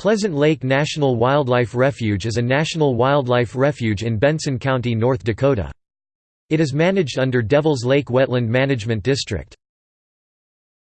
Pleasant Lake National Wildlife Refuge is a national wildlife refuge in Benson County, North Dakota. It is managed under Devils Lake Wetland Management District.